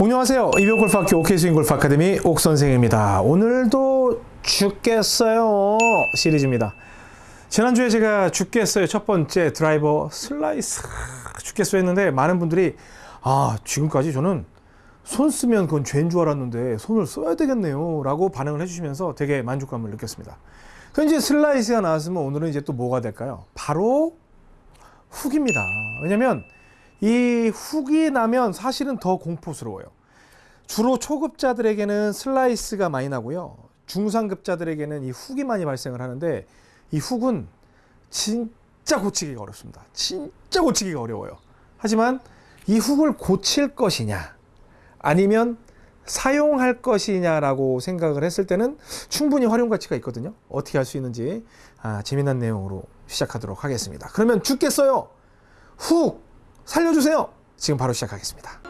안녕하세요. 이병옥골프학교 옥스윙골프 아카데미 옥선생입니다. 오늘도 죽겠어요 시리즈입니다. 지난주에 제가 죽겠어요 첫 번째 드라이버 슬라이스 죽겠어요 했는데 많은 분들이 아 지금까지 저는 손 쓰면 그건 죄인 줄 알았는데 손을 써야 되겠네요 라고 반응을 해주시면서 되게 만족감을 느꼈습니다. 그럼 슬라이스가 나왔으면 오늘은 이제 또 뭐가 될까요? 바로 훅입니다. 왜냐면 이 훅이 나면 사실은 더 공포스러워요. 주로 초급자들에게는 슬라이스가 많이 나고요. 중상급자들에게는 이 훅이 많이 발생을 하는데 이 훅은 진짜 고치기가 어렵습니다. 진짜 고치기가 어려워요. 하지만 이 훅을 고칠 것이냐 아니면 사용할 것이냐라고 생각을 했을 때는 충분히 활용 가치가 있거든요. 어떻게 할 수 있는지 아, 재미난 내용으로 시작하도록 하겠습니다. 그러면 죽겠어요. 훅 살려주세요. 지금 바로 시작하겠습니다.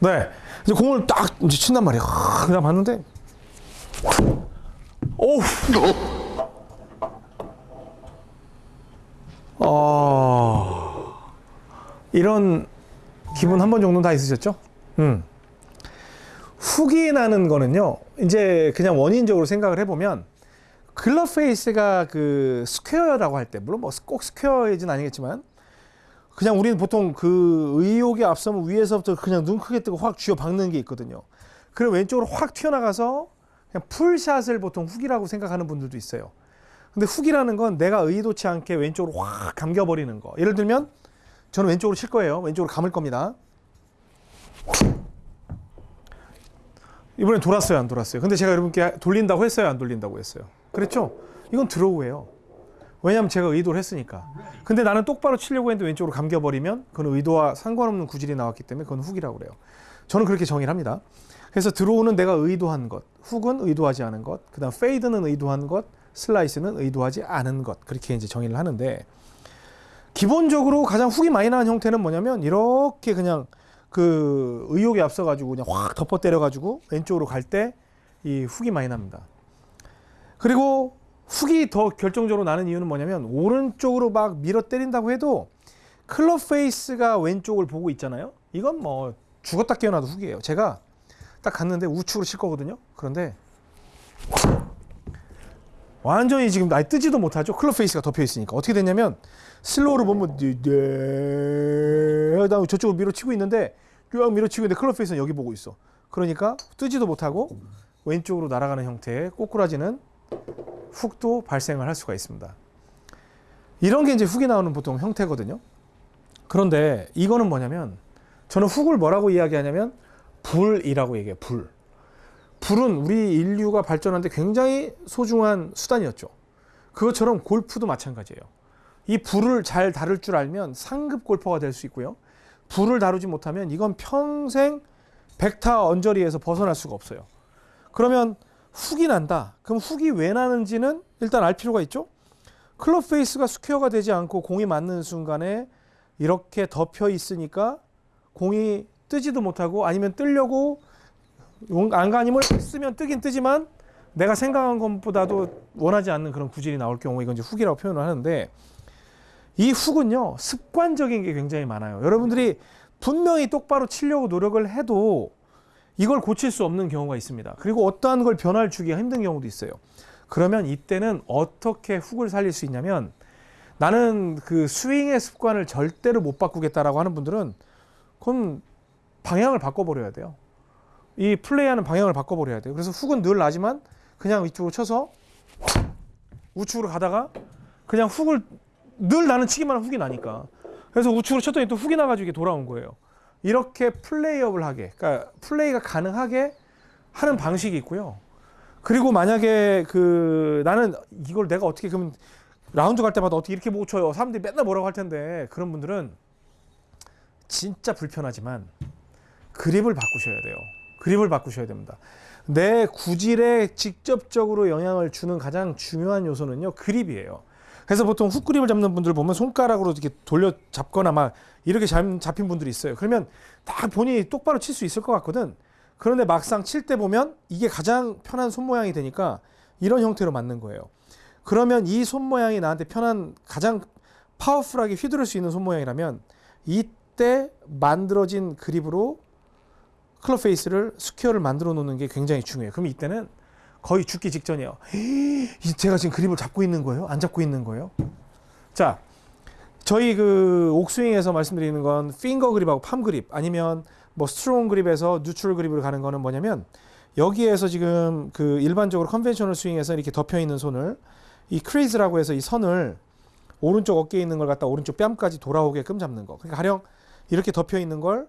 네. 이제 공을 딱 이제 친단 말이야. 그냥 봤는데, 오우. 어, 이런 기분 한 번 정도는 다 있으셨죠? 음. 훅이 나는 거는요, 이제 그냥 원인적으로 생각을 해보면, 클럽 페이스가 그 스퀘어라고 할 때, 물론 뭐 꼭 스퀘어이진 아니겠지만, 그냥 우리는 보통 그 의욕에 앞서면 위에서부터 그냥 눈 크게 뜨고 확 쥐어 박는 게 있거든요. 그럼 왼쪽으로 확 튀어나가서 그냥 풀샷을 보통 훅이라고 생각하는 분들도 있어요. 근데 훅이라는 건 내가 의도치 않게 왼쪽으로 확 감겨버리는 거. 예를 들면 저는 왼쪽으로 칠 거예요. 왼쪽으로 감을 겁니다. 이번엔 돌았어요, 안 돌았어요? 근데 제가 여러분께 돌린다고 했어요, 안 돌린다고 했어요? 그랬죠? 이건 드로우예요. 왜냐하면 제가 의도를 했으니까. 근데 나는 똑바로 치려고 했는데 왼쪽으로 감겨버리면 그건 의도와 상관없는 구질이 나왔기 때문에 그건 훅이라고 그래요. 저는 그렇게 정의를 합니다. 그래서 드로우는 내가 의도한 것, 훅은 의도하지 않은 것, 그 다음 페이드는 의도한 것, 슬라이스는 의도하지 않은 것. 그렇게 이제 정의를 하는데 기본적으로 가장 훅이 많이 나는 형태는 뭐냐면 이렇게 그냥 그 의욕에 앞서 가지고 그냥 확 덮어 때려 가지고 왼쪽으로 갈 때 이 훅이 많이 납니다. 그리고 훅이 더 결정적으로 나는 이유는 뭐냐면 오른쪽으로 막 밀어 때린다고 해도 클럽 페이스가 왼쪽을 보고 있잖아요. 이건 뭐 죽었다 깨어나도 훅이에요. 제가 딱 갔는데 우측으로 칠 거거든요. 그런데 완전히 지금 많이 뜨지도 못하죠. 클럽 페이스가 덮여 있으니까 어떻게 됐냐면 슬로우를 보면 네, 나는 저쪽으로 밀어치고 있는데 쭉 밀어치고 있는데 클럽 페이스는 여기 보고 있어. 그러니까 뜨지도 못하고 왼쪽으로 날아가는 형태의 꼬꾸라지는 훅도 발생을 할 수가 있습니다. 이런 게 이제 훅이 나오는 보통 형태거든요. 그런데 이거는 뭐냐면 저는 훅을 뭐라고 이야기하냐면 불이라고 얘기해요. 불. 불은 우리 인류가 발전하는데 굉장히 소중한 수단이었죠. 그것처럼 골프도 마찬가지예요. 이 불을 잘 다룰 줄 알면 상급 골퍼가 될 수 있고요. 불을 다루지 못하면 이건 평생 백타 언저리에서 벗어날 수가 없어요. 그러면 훅이 난다. 그럼 훅이 왜 나는지는 일단 알 필요가 있죠. 클럽 페이스가 스퀘어가 되지 않고 공이 맞는 순간에 이렇게 덮여 있으니까 공이 뜨지도 못하고 아니면 뜨려고 안간힘을 쓰면 뜨긴 뜨지만 내가 생각한 것보다도 원하지 않는 그런 구질이 나올 경우 이건 이제 훅이라고 표현을 하는데 이 훅은요 습관적인 게 굉장히 많아요. 여러분들이 분명히 똑바로 치려고 노력을 해도 이걸 고칠 수 없는 경우가 있습니다. 그리고 어떠한 걸 변화를 주기가 힘든 경우도 있어요. 그러면 이때는 어떻게 훅을 살릴 수 있냐면 나는 그 스윙의 습관을 절대로 못 바꾸겠다라고 하는 분들은 그건 방향을 바꿔버려야 돼요. 이 플레이하는 방향을 바꿔버려야 돼요. 그래서 훅은 늘 나지만 그냥 이쪽으로 쳐서 우측으로 가다가 그냥 훅을 늘 나는 치기만 하면 훅이 나니까 그래서 우측으로 쳤더니 또 훅이 나가지고 이게 돌아온 거예요. 이렇게 플레이업을 하게, 그러니까 플레이가 가능하게 하는 방식이 있고요. 그리고 만약에 그 나는 이걸 내가 어떻게 그러면 라운드 갈 때마다 어떻게 이렇게 보고 쳐요. 사람들이 맨날 뭐라고 할 텐데 그런 분들은 진짜 불편하지만 그립을 바꾸셔야 돼요. 그립을 바꾸셔야 됩니다. 내 구질에 직접적으로 영향을 주는 가장 중요한 요소는요. 그립이에요. 그래서 보통 훅 그립을 잡는 분들 보면 손가락으로 이렇게 돌려 잡거나 막 이렇게 잡, 잡힌 분들이 있어요. 그러면 딱 본인이 똑바로 칠 수 있을 것 같거든. 그런데 막상 칠 때 보면 이게 가장 편한 손 모양이 되니까 이런 형태로 맞는 거예요. 그러면 이 손 모양이 나한테 편한 가장 powerful하게 휘두를 수 있는 손 모양이라면 이때 만들어진 그립으로 클럽 페이스를 square를 만들어 놓는 게 굉장히 중요해요. 그럼 이때는 거의 죽기 직전이에요. 이 제가 지금 그립을 잡고 있는 거예요? 안 잡고 있는 거예요? 자, 저희 그 옥스윙에서 말씀드리는 건 finger grip하고 palm grip 아니면 뭐 strong grip에서 neutral grip으로 가는 거는 뭐냐면 여기에서 지금 그 일반적으로 conventional swing에서 이렇게 덮여 있는 손을 이 crease라고 해서 이 선을 오른쪽 어깨에 있는 걸 갖다 오른쪽 뺨까지 돌아오게끔 잡는 거. 그러니까 가령 이렇게 덮여 있는 걸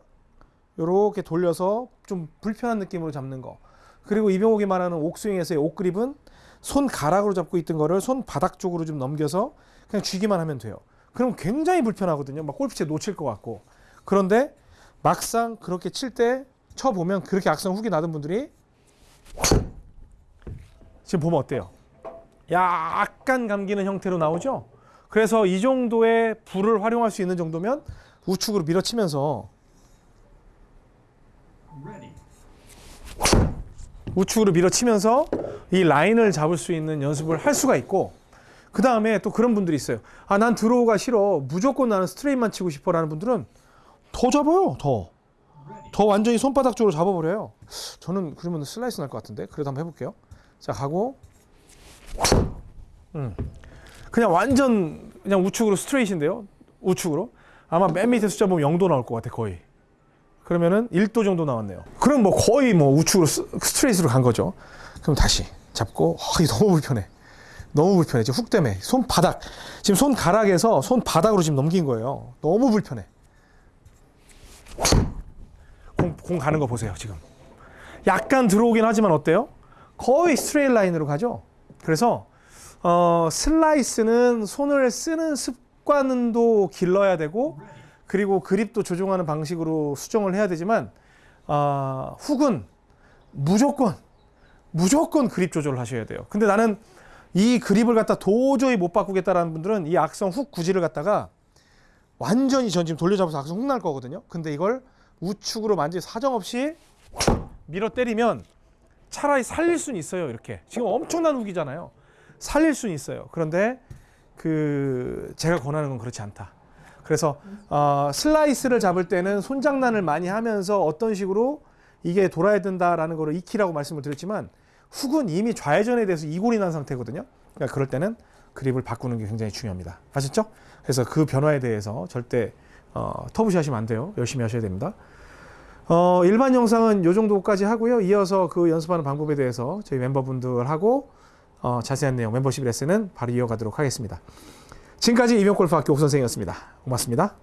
이렇게 돌려서 좀 불편한 느낌으로 잡는 거. 그리고 이병옥이 말하는 옥스윙에서의 옥그립은 손 가락으로 잡고 있던 거를 손 바닥 쪽으로 좀 넘겨서 그냥 쥐기만 하면 돼요. 그럼 굉장히 불편하거든요. 막 골프채 놓칠 것 같고. 그런데 막상 그렇게 칠 때 쳐보면 그렇게 악성 훅이 나던 분들이 지금 보면 어때요? 약간 감기는 형태로 나오죠? 그래서 이 정도의 불을 활용할 수 있는 정도면 우측으로 밀어치면서 우측으로 밀어치면서 이 라인을 잡을 수 있는 연습을 할 수가 있고 그 다음에 또 그런 분들이 있어요. 아, 난 draw가 싫어. 무조건 나는 스트레이트만 치고 싶어 라는 분들은 더 잡아요. 더. 더 완전히 손바닥 쪽으로 잡아버려요. 저는 그러면 슬라이스 날 것 같은데. 그래도 한번 해볼게요. 자, 가고. 음. 그냥 완전 그냥 우측으로 스트레이트인데요. 우측으로. 아마 맨 밑에 숫자 보면 0도 나올 것 같아, 거의. 그러면은 1도 정도 나왔네요. 그럼 뭐 거의 뭐 우측으로 스- 스트레이트로 간 거죠. 그럼 다시 잡고, 아, 이거 너무 불편해. 너무 불편해. 지금 훅 때문에. 손바닥. 지금 손가락에서 손바닥으로 지금 넘긴 거예요. 너무 불편해. 공, 공 가는 거 보세요, 지금. 약간 들어오긴 하지만 어때요? 거의 straight line으로 가죠. 그래서 어, 슬라이스는 손을 쓰는 습관도 길러야 되고 그리고 그립도 조종하는 방식으로 수정을 해야 되지만 아, 훅은 무조건 무조건 그립 조절을 하셔야 돼요. 근데 나는 이 그립을 갖다 도저히 못 바꾸겠다라는 분들은 이 악성 훅 구질을 갖다가 완전히 전 지금 돌려잡아서 악성 훅 날 거거든요. 근데 이걸 우측으로 완전히 사정없이 밀어 때리면 차라리 살릴 수는 있어요. 이렇게 지금 엄청난 훅이잖아요. 살릴 수는 있어요. 그런데 그 제가 권하는 건 그렇지 않다. 그래서 어, 슬라이스를 잡을 때는 손장난을 많이 하면서 어떤 식으로 이게 돌아야 된다라는 거를 익히라고 말씀을 드렸지만 훅은 이미 좌회전에 대해서 이골이 난 상태거든요. 그러니까 그럴 때는 그립을 바꾸는 게 굉장히 중요합니다. 아셨죠? 그래서 그 변화에 대해서 절대 어, 터부시 하시면 안 돼요. 열심히 하셔야 됩니다. 어, 일반 영상은 이 정도까지 하고요. 이어서 그 연습하는 방법에 대해서 저희 멤버분들하고 어, 자세한 내용 멤버십 레슨은 바로 이어가도록 하겠습니다. 지금까지 이병골프학교 옥선생이었습니다. 고맙습니다.